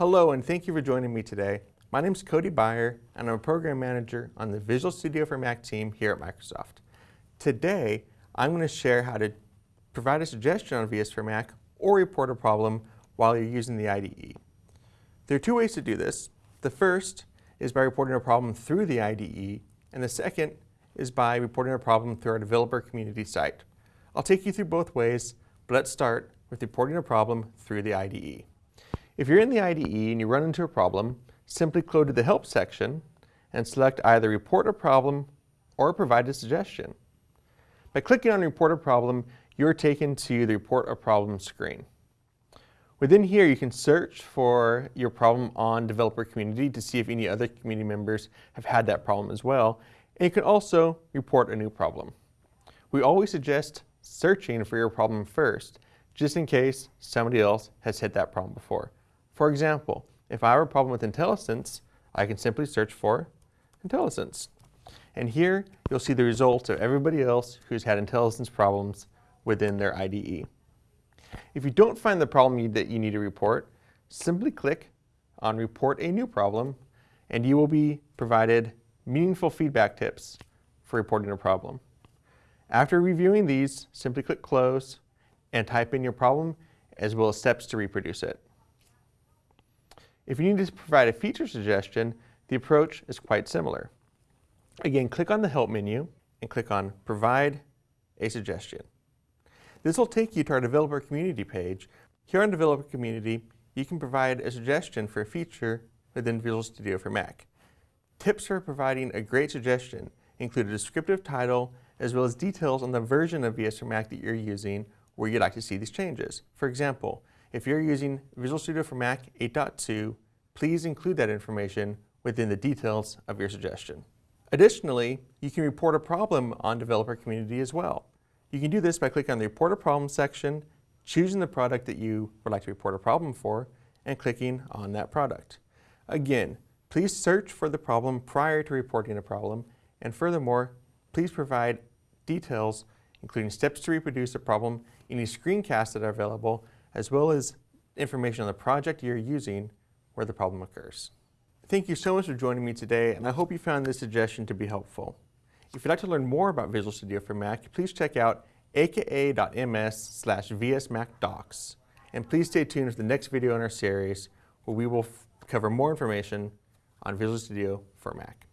Hello and thank you for joining me today. My name is Cody Beyer and I'm a program manager on the Visual Studio for Mac team here at Microsoft. Today, I'm going to share how to provide a suggestion on VS for Mac or report a problem while you're using the IDE. There are two ways to do this. The first is by reporting a problem through the IDE, and the second is by reporting a problem through our developer community site. I'll take you through both ways, but let's start with reporting a problem through the IDE. If you're in the IDE and you run into a problem, simply go to the Help section and select either Report a Problem or Provide a Suggestion. By clicking on Report a Problem, you're taken to the Report a Problem screen. Within here, you can search for your problem on Developer Community to see if any other community members have had that problem as well. And you can also report a new problem. We always suggest searching for your problem first, just in case somebody else has hit that problem before. For example, if I have a problem with IntelliSense, I can simply search for IntelliSense. And here, you'll see the results of everybody else who's had IntelliSense problems within their IDE. If you don't find the problem that you need to report, simply click on Report a New Problem, and you will be provided meaningful feedback tips for reporting a problem. After reviewing these, simply click Close and type in your problem as well as steps to reproduce it. If you need to provide a feature suggestion, the approach is quite similar. Again, click on the Help menu and click on Provide a Suggestion. This will take you to our developer community page. Here on developer community, you can provide a suggestion for a feature within Visual Studio for Mac. Tips for providing a great suggestion include a descriptive title as well as details on the version of VS for Mac that you're using where you'd like to see these changes. For example, if you're using Visual Studio for Mac 8.2, please include that information within the details of your suggestion. Additionally, you can report a problem on developer community as well. You can do this by clicking on the Report a Problem section, choosing the product that you would like to report a problem for, and clicking on that product. Again, please search for the problem prior to reporting a problem, and furthermore, please provide details including steps to reproduce a problem, any screencasts that are available, as well as information on the project you're using where the problem occurs. Thank you so much for joining me today, and I hope you found this suggestion to be helpful. If you'd like to learn more about Visual Studio for Mac, please check out aka.ms slash vsmacdocs. And please stay tuned for the next video in our series where we will cover more information on Visual Studio for Mac.